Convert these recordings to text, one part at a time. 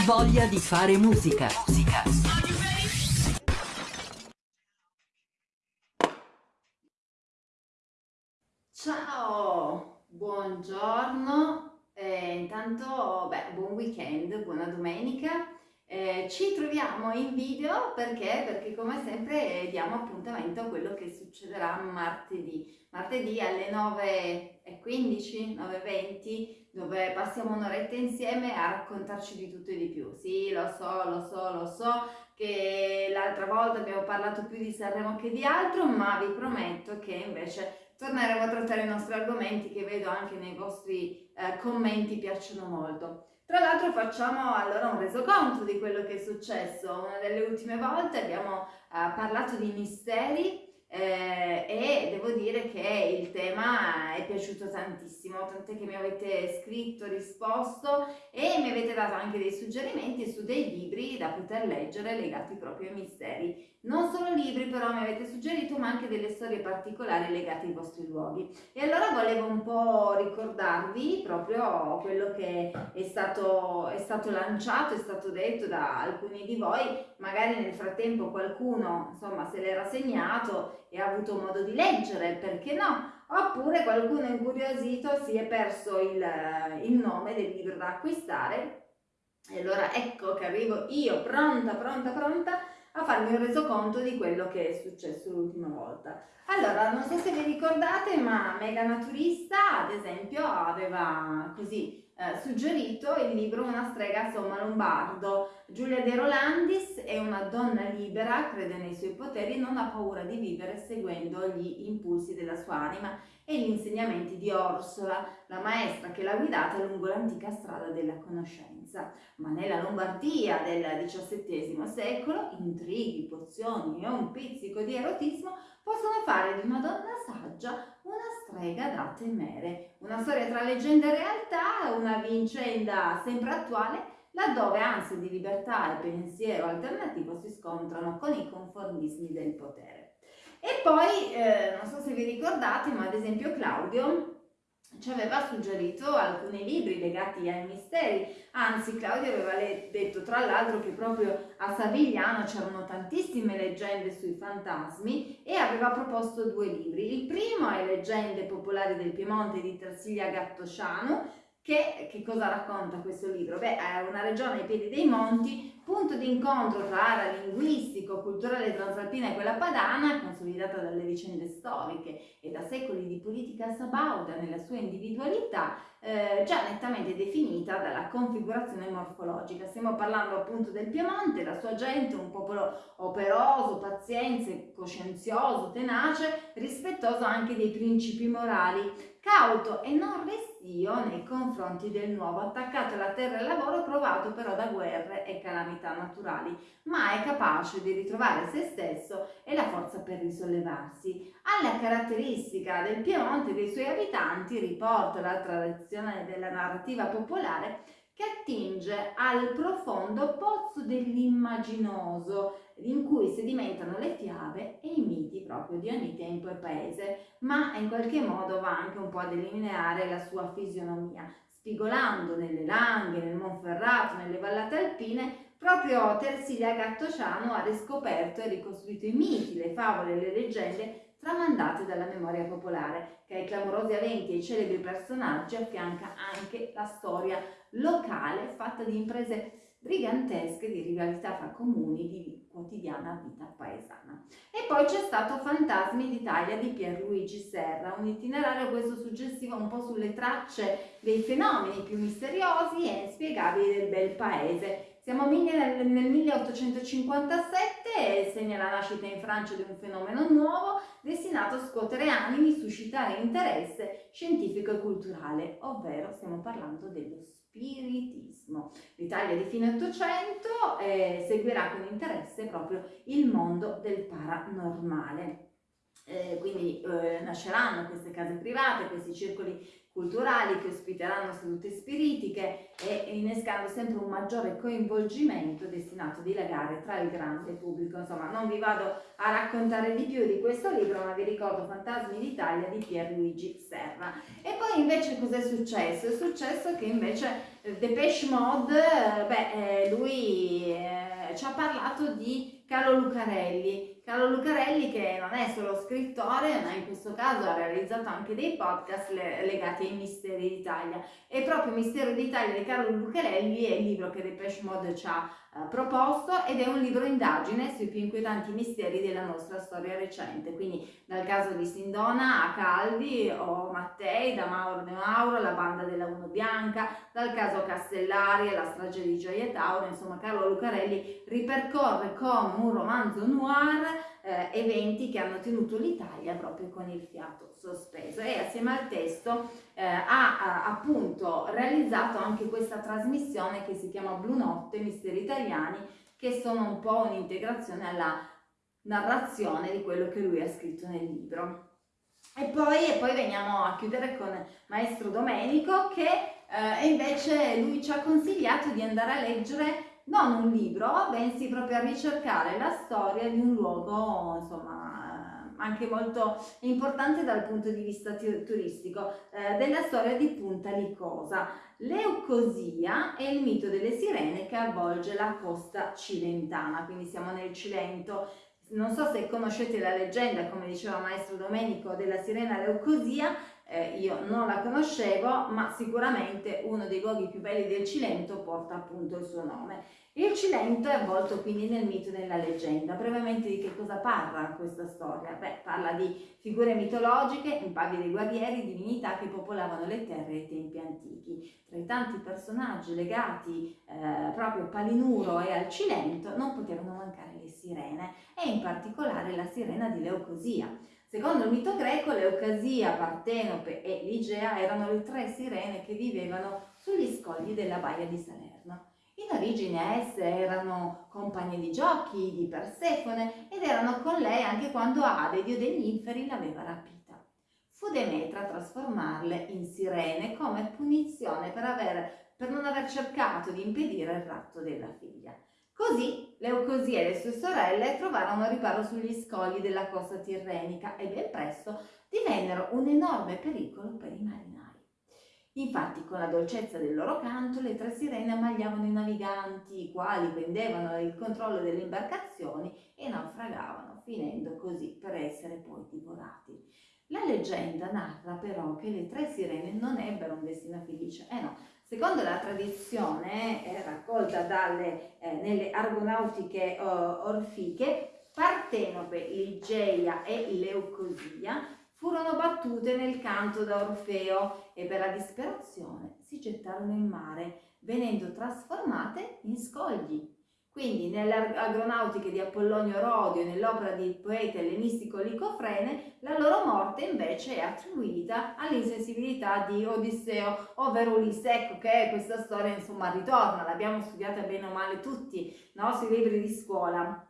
Voglia di fare musica. Musica. Ciao, buongiorno, eh, intanto beh, buon weekend, buona domenica. Eh, ci troviamo in video perché? Perché come sempre diamo appuntamento a quello che succederà martedì. Martedì alle 9.15, 9.20, dove passiamo un'oretta insieme a raccontarci di tutto e di più. Sì, lo so, lo so, lo so che l'altra volta abbiamo parlato più di Sanremo che di altro, ma vi prometto che invece torneremo a trattare i nostri argomenti che vedo anche nei vostri eh, commenti piacciono molto. Tra l'altro facciamo allora un resoconto di quello che è successo. Una delle ultime volte abbiamo uh, parlato di misteri eh, e devo dire che il tema è piaciuto tantissimo, tant'è che mi avete scritto, risposto e mi avete dato anche dei suggerimenti su dei libri da poter leggere legati proprio ai misteri. Non solo libri però mi avete suggerito ma anche delle storie particolari legate ai vostri luoghi. E allora volevo un po' ricordarvi proprio quello che è stato, è stato lanciato, è stato detto da alcuni di voi, magari nel frattempo qualcuno insomma se l'era segnato e ha avuto modo di leggere, perché no? Oppure qualcuno incuriosito si è perso il, il nome del libro da acquistare e allora ecco che arrivo io pronta, pronta, pronta a farmi un resoconto di quello che è successo l'ultima volta. Allora, non so se vi ricordate, ma Mega Naturista, ad esempio, aveva così eh, suggerito il libro Una strega somma lombardo. Giulia De Rolandis è una donna libera, crede nei suoi poteri, non ha paura di vivere seguendo gli impulsi della sua anima e gli insegnamenti di Orsola, la maestra che l'ha guidata lungo l'antica strada della conoscenza. Ma nella Lombardia del XVII secolo intrighi, pozioni e un pizzico di erotismo possono fare di una donna saggia una strega da temere. Una storia tra leggenda e realtà, una vicenda sempre attuale, laddove ansia di libertà e pensiero alternativo si scontrano con i conformismi del potere. E poi, eh, non so se vi ricordate, ma ad esempio Claudio ci aveva suggerito alcuni libri legati ai misteri, anzi Claudio aveva detto tra l'altro che proprio a Savigliano c'erano tantissime leggende sui fantasmi e aveva proposto due libri. Il primo è Leggende popolari del Piemonte di Tarsiglia Gattosciano, che, che cosa racconta questo libro? Beh, è una regione ai piedi dei monti punto di incontro tra area linguistico-culturale transalpina e quella padana, consolidata dalle vicende storiche e da secoli di politica sabauda nella sua individualità, eh, già nettamente definita dalla configurazione morfologica. Stiamo parlando appunto del Piemonte, la sua gente, un popolo operoso, pazienze, coscienzioso, tenace, rispettoso anche dei principi morali, cauto e non restio nei confronti del nuovo, attaccato alla terra e al lavoro, provato però da guerre e calamità naturali, ma è capace di ritrovare se stesso e la forza per risollevarsi. Alla caratteristica del Piemonte e dei suoi abitanti riporta la tradizione della narrativa popolare che attinge al profondo pozzo dell'immaginoso, in cui sedimentano le fiabe e i miti proprio di ogni tempo e paese, ma in qualche modo va anche un po' a delineare la sua fisionomia, spigolando nelle Langhe, nel Monferrato, nelle vallate alpine, proprio Tersilia Gattociano ha riscoperto e ricostruito i miti, le favole e le leggende tramandate dalla memoria popolare, che ai clamorosi eventi e ai celebri personaggi affianca anche la storia locale fatta di imprese brigantesche di rivalità fra comuni di quotidiana vita paesana. E poi c'è stato Fantasmi d'Italia di Pierluigi Serra, un itinerario questo suggestivo un po' sulle tracce dei fenomeni più misteriosi e inspiegabili del bel paese. Siamo nel, nel 1857 e segna la nascita in Francia di un fenomeno nuovo destinato a scuotere animi, suscitare interesse scientifico e culturale, ovvero stiamo parlando dello spiritismo. L'Italia di fine Ottocento eh, seguirà con interesse proprio il mondo del paranormale. Eh, quindi eh, nasceranno queste case private, questi circoli culturali che ospiteranno sedute spiritiche e innescando sempre un maggiore coinvolgimento destinato a dilagare tra il grande pubblico. Insomma, non vi vado a raccontare di più di questo libro, ma vi ricordo Fantasmi d'Italia di Pierluigi Serra. E poi invece cos'è successo? È successo che invece eh, Depeche Mode, eh, beh, eh, lui eh, ci ha parlato di Carlo Lucarelli, Carlo Lucarelli che non è solo scrittore ma in questo caso ha realizzato anche dei podcast legati ai misteri d'Italia. E proprio Mistero d'Italia di Carlo Lucarelli è il libro che Depeche Mode ci ha eh, proposto ed è un libro indagine sui più inquietanti misteri della nostra storia recente, quindi dal caso di Sindona a Calvi o Mattei, da Mauro De Mauro, la banda della Uno Bianca, dal caso Castellari alla strage di Gioia Tauro, insomma Carlo Lucarelli ripercorre come un romanzo noir eh, eventi che hanno tenuto l'Italia proprio con il fiato sospeso e assieme al testo eh, ha, ha, appunto realizzato anche questa trasmissione che si chiama Blu Notte, Misteri Italiani, che sono un po' un'integrazione alla narrazione di quello che lui ha scritto nel libro. E poi, e poi veniamo a chiudere con Maestro Domenico che eh, invece lui ci ha consigliato di andare a leggere non un libro, bensì proprio a ricercare la storia di un luogo, insomma, anche molto importante dal punto di vista turistico, eh, della storia di Punta Licosa. Leucosia è il mito delle sirene che avvolge la costa cilentana, quindi siamo nel Cilento. Non so se conoscete la leggenda, come diceva Maestro Domenico, della sirena Leucosia, eh, io non la conoscevo, ma sicuramente uno dei luoghi più belli del Cilento porta appunto il suo nome. Il Cilento è avvolto quindi nel mito e nella leggenda. Brevemente di che cosa parla questa storia? Beh, parla di figure mitologiche, impavidi guerrieri, divinità che popolavano le terre ai tempi antichi. Tra i tanti personaggi legati eh, proprio a Palinuro e al Cilento non potevano mancare le sirene e in particolare la sirena di Leucosia. Secondo il mito greco, Leucasia, Partenope e Ligea erano le tre sirene che vivevano sugli scogli della baia di Salerno. In origine esse erano compagne di giochi di Persefone ed erano con lei anche quando Ade, dio degli inferi, l'aveva rapita. Fu Demetra a trasformarle in sirene come punizione per, aver, per non aver cercato di impedire il ratto della figlia. Così Leucosia e le sue sorelle trovarono riparo sugli scogli della costa tirrenica e ben presto divennero un enorme pericolo per i marinai. Infatti, con la dolcezza del loro canto, le tre sirene ammagliavano i naviganti, i quali prendevano il controllo delle imbarcazioni e naufragavano, finendo così per essere poi divorati. La leggenda narra però che le tre sirene non ebbero un destino felice. Eh no, secondo la tradizione eh, raccolta dalle, eh, nelle argonautiche oh, orfiche, Partenope, Ligeia e Leucosia furono battute nel canto da Orfeo e per la disperazione si gettarono in mare, venendo trasformate in scogli. Quindi nelle agronautiche di Apollonio Rodio e nell'opera del poeta ellenistico Licofrene, la loro morte invece è attribuita all'insensibilità di Odisseo, ovvero Ulisse. Ecco che questa storia insomma ritorna, l'abbiamo studiata bene o male tutti no? sui libri di scuola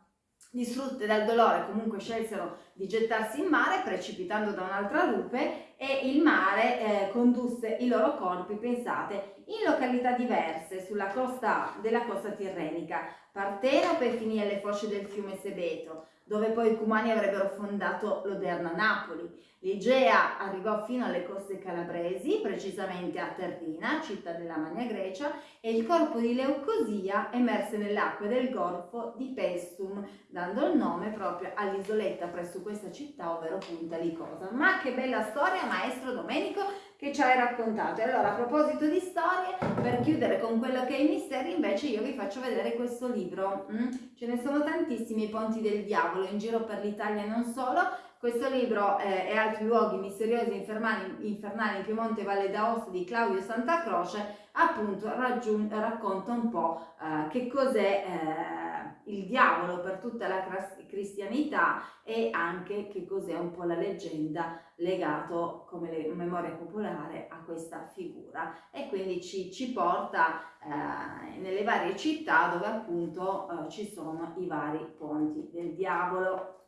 distrutte dal dolore comunque scelsero di gettarsi in mare precipitando da un'altra rupe e il mare eh, condusse i loro corpi, pensate, in località diverse sulla costa della costa tirrenica. Partenope finì alle foce del fiume Sebeto, dove poi i Cumani avrebbero fondato l'odierna Napoli. L'Igea arrivò fino alle coste calabresi, precisamente a Terrina, città della Magna Grecia, e il corpo di Leucosia emerse nelle acque del golfo di Pestum, dando il nome proprio all'isoletta presso questa città, ovvero Punta Licosa. Ma che bella storia, maestro Domenico, che ci hai raccontato. E allora, a proposito di storie, per chiudere con quello che è i misteri, invece io vi faccio vedere questo libro. Mm? Ce ne sono tantissimi, i ponti del diavolo, in giro per l'Italia e non solo, questo libro eh, e altri luoghi misteriosi infernali, infernali in Piemonte e Valle d'Aosta di Claudio Santa Croce appunto racconta un po' eh, che cos'è eh, il diavolo per tutta la cristianità e anche che cos'è un po' la leggenda legato come memoria popolare a questa figura. E quindi ci, ci porta eh, nelle varie città dove appunto eh, ci sono i vari ponti del diavolo.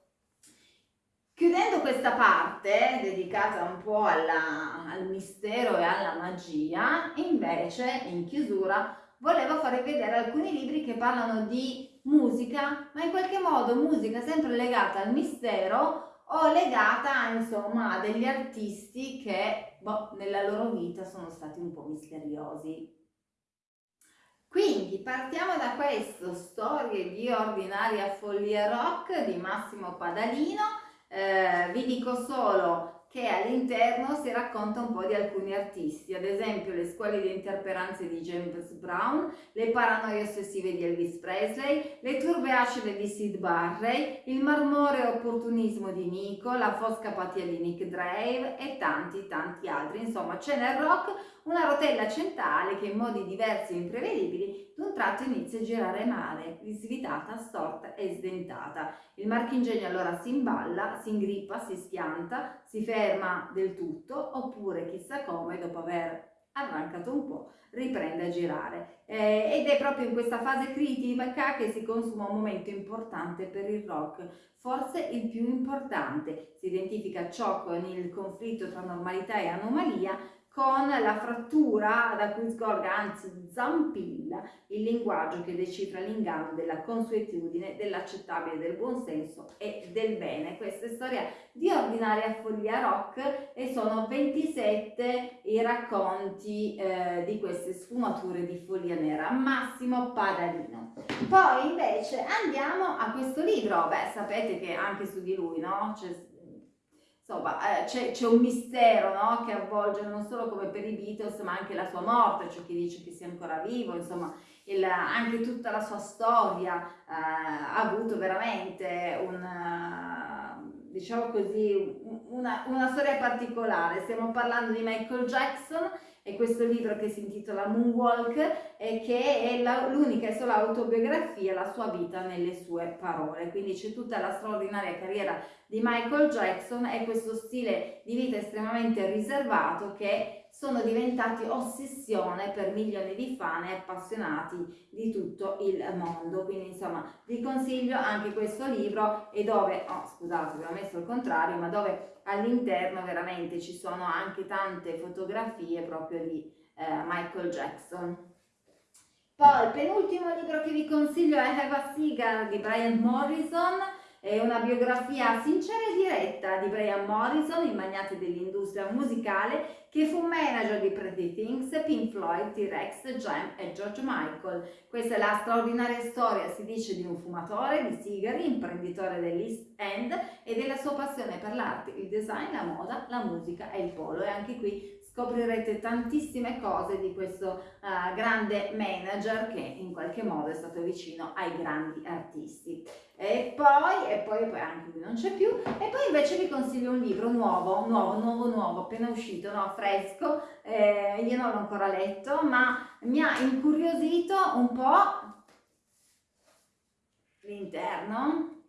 Chiudendo questa parte dedicata un po' alla, al mistero e alla magia, invece in chiusura volevo farvi vedere alcuni libri che parlano di musica, ma in qualche modo musica sempre legata al mistero o legata insomma a degli artisti che boh, nella loro vita sono stati un po' misteriosi. Quindi partiamo da questo, Storie di ordinaria follia rock di Massimo Padalino eh, vi dico solo che all'interno si racconta un po' di alcuni artisti, ad esempio le scuole di interperanze di James Brown, le paranoie ossessive di Elvis Presley, le turbe acide di Sid Barrey, il marmoreo opportunismo di Nico, la fosca apatia di Nick Drave e tanti tanti altri. Insomma c'è nel rock una rotella centrale che in modi diversi e imprevedibili d'un tratto inizia a girare male, svitata, storta e sdentata. Il marchingegno allora si imballa, si ingrippa, si schianta, si ferma del tutto oppure chissà come dopo aver arrancato un po' riprende a girare eh, ed è proprio in questa fase critica che si consuma un momento importante per il rock forse il più importante si identifica ciò con il conflitto tra normalità e anomalia con la frattura da cui sgorga, anzi zampilla, il linguaggio che decifra l'inganno della consuetudine, dell'accettabile, del buonsenso e del bene. Questa è storia di ordinaria follia rock e sono 27 i racconti eh, di queste sfumature di follia nera. Massimo Padalino. Poi invece andiamo a questo libro, beh sapete che anche su di lui, no? C'è insomma eh, c'è, un mistero no? che avvolge non solo come per i Beatles ma anche la sua morte, c'è chi dice che sia ancora vivo, insomma il, anche tutta la sua storia eh, ha avuto veramente un, diciamo così, una, una storia particolare, stiamo parlando di Michael Jackson è questo libro che si intitola Moonwalk e che è l'unica e sola autobiografia, la sua vita nelle sue parole. Quindi c'è tutta la straordinaria carriera di Michael Jackson e questo stile di vita estremamente riservato che sono diventati ossessione per milioni di fan e appassionati di tutto il mondo. Quindi insomma vi consiglio anche questo libro e dove, oh scusate vi ho messo il contrario, ma dove all'interno veramente ci sono anche tante fotografie proprio di eh, Michael Jackson. Poi il penultimo libro che vi consiglio è Have a Cigar di Brian Morrison, è una biografia sincera e diretta di Brian Morrison, il magnate dell'industria musicale, che fu manager di Pretty Things, Pink Floyd, T-Rex, Jam e George Michael. Questa è la straordinaria storia, si dice, di un fumatore di sigari, imprenditore dell'East End e della sua passione per l'arte, il design, la moda, la musica e il polo. E anche qui scoprirete tantissime cose di questo uh, grande manager che in qualche modo è stato vicino ai grandi artisti. E poi, e poi, poi anche qui non c'è più, e poi invece vi consiglio un libro nuovo, nuovo, nuovo, nuovo, appena uscito, no, fresco, eh, io non l'ho ancora letto, ma mi ha incuriosito un po' l'interno,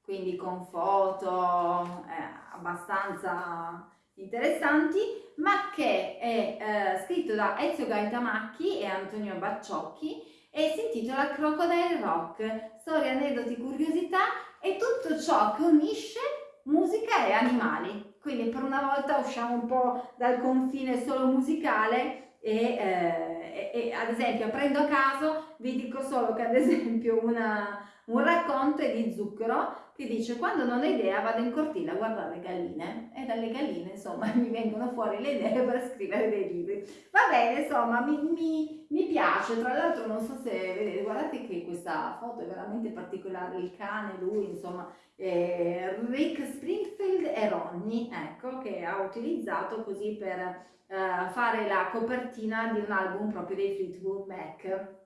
quindi con foto eh, abbastanza interessanti, ma che è eh, scritto da Ezio Gaitamacchi e Antonio Bacciocchi e si intitola Crocodile Rock, storie, aneddoti, curiosità e tutto ciò che unisce musica e animali. Quindi per una volta usciamo un po' dal confine solo musicale e, eh, e, e ad esempio prendo a caso, vi dico solo che ad esempio una, un racconto di zucchero che dice quando non ho idea vado in cortile a guardare le galline e dalle galline insomma mi vengono fuori le idee per scrivere dei libri. Va bene insomma mi, mi, mi piace, tra l'altro non so se vedete, guardate che questa foto è veramente particolare, il cane, lui insomma eh, Rick Springfield e Ronnie ecco che ha utilizzato così per eh, fare la copertina di un album proprio dei Fleetwood Mac.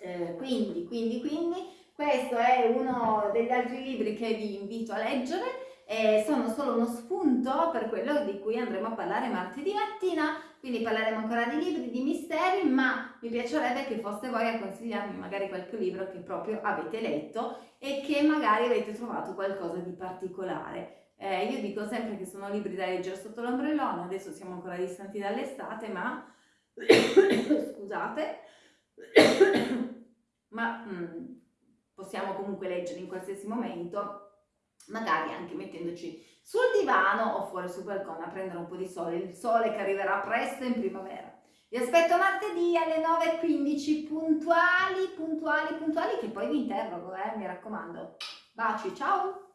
Eh, quindi, quindi, quindi questo è uno degli altri libri che vi invito a leggere e sono solo uno spunto per quello di cui andremo a parlare martedì mattina, quindi parleremo ancora di libri, di misteri, ma mi piacerebbe che foste voi a consigliarmi magari qualche libro che proprio avete letto e che magari avete trovato qualcosa di particolare. Eh, io dico sempre che sono libri da leggere sotto l'ombrellone, adesso siamo ancora distanti dall'estate, ma scusate, ma... Mm, possiamo comunque leggere in qualsiasi momento, magari anche mettendoci sul divano o fuori sul balcone a prendere un po' di sole, il sole che arriverà presto in primavera. Vi aspetto martedì alle 9.15 puntuali, puntuali, puntuali, che poi vi interrogo, eh, mi raccomando. Baci, ciao!